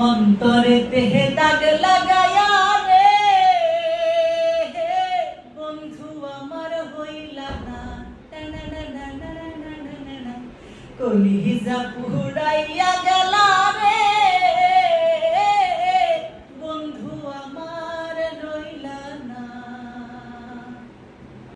অন্তরে দেহে দাগ লাগায়া রে বন্ধু আমার হইলা না কলিজা পুহুড়া